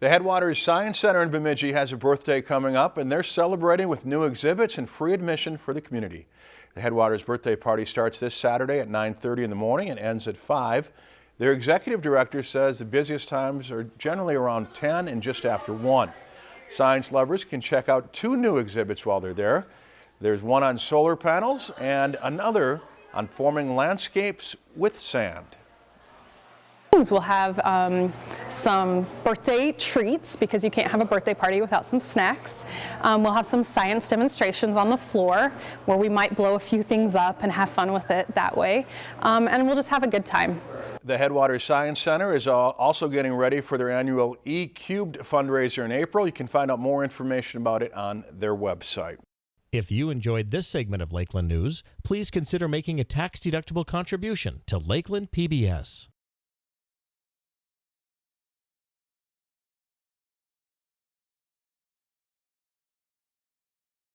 The Headwaters Science Center in Bemidji has a birthday coming up and they're celebrating with new exhibits and free admission for the community. The Headwaters birthday party starts this Saturday at 9.30 in the morning and ends at 5. Their executive director says the busiest times are generally around 10 and just after 1. Science lovers can check out two new exhibits while they're there. There's one on solar panels and another on forming landscapes with sand. We'll have um, some birthday treats because you can't have a birthday party without some snacks. Um, we'll have some science demonstrations on the floor where we might blow a few things up and have fun with it that way. Um, and we'll just have a good time. The Headwaters Science Center is also getting ready for their annual E-Cubed fundraiser in April. You can find out more information about it on their website. If you enjoyed this segment of Lakeland News, please consider making a tax-deductible contribution to Lakeland PBS.